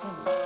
四五